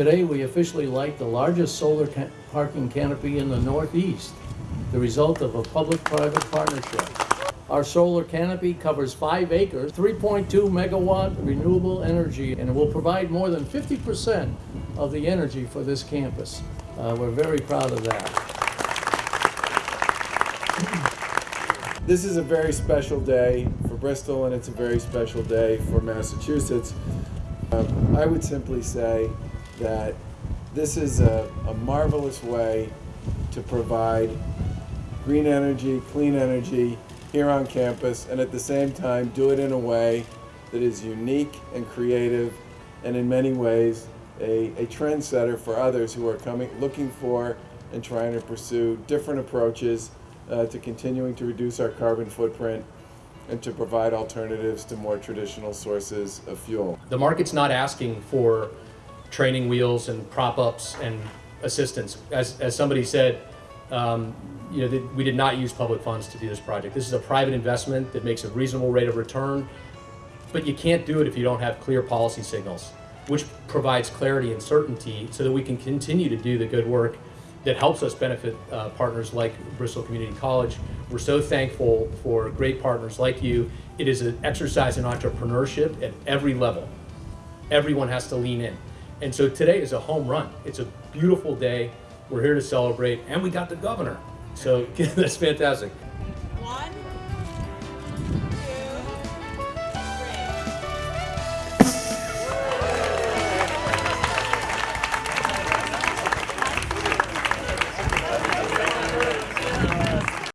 Today, we officially light the largest solar ca- parking canopy in the Northeast, the result of a public-private partnership. Our solar canopy covers five acres, 3.2 megawatt renewable energy, and it will provide more than 50% of the energy for this campus. Uh, We're very proud of that. This is a very special day for Bristol and it's a very special day for Massachusetts. Um, I would simply say that this is a, a marvelous way to provide green energy, clean energy here on campus and at the same time do it in a way that is unique and creative and in many ways a, a trendsetter for others who are coming looking for and trying to pursue different approaches uh, to continuing to reduce our carbon footprint and to provide alternatives to more traditional sources of fuel. The market's not asking for training wheels and prop ups and assistance. As, as somebody said, um, you know, that we did not use public funds to do this project. This is a private investment that makes a reasonable rate of return, but you can't do it if you don't have clear policy signals, which provides clarity and certainty so that we can continue to do the good work that helps us benefit uh, partners like Bristol Community College. We're so thankful for great partners like you. It is an exercise in entrepreneurship at every level. Everyone has to lean in. And so today is a home run. It's a beautiful day. We're here to celebrate, and we got the governor. So that's fantastic.